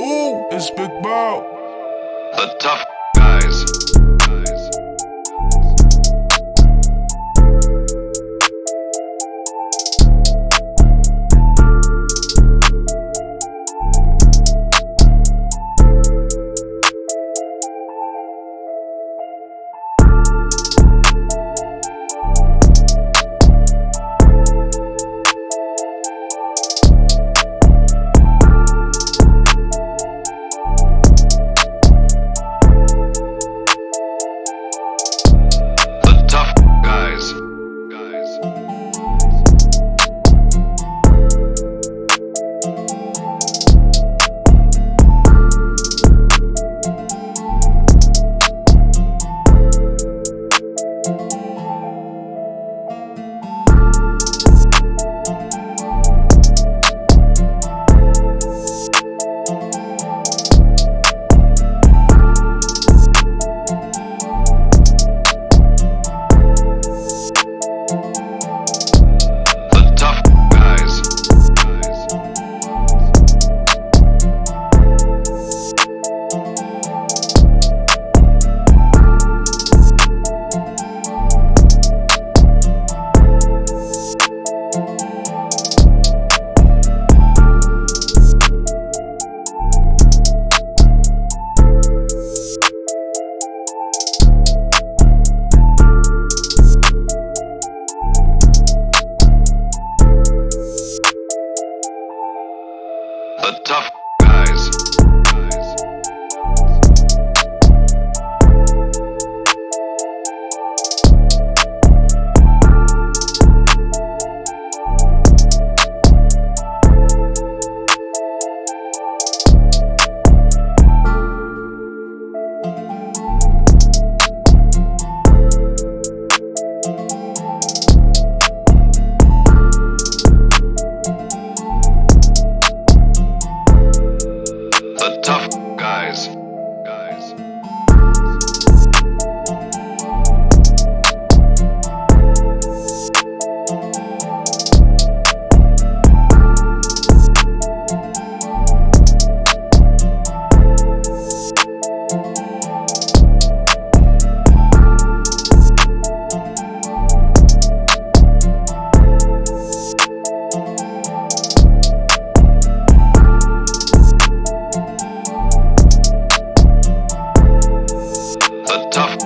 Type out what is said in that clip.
Ooh, it's Big Bow. The tough tough guys. tough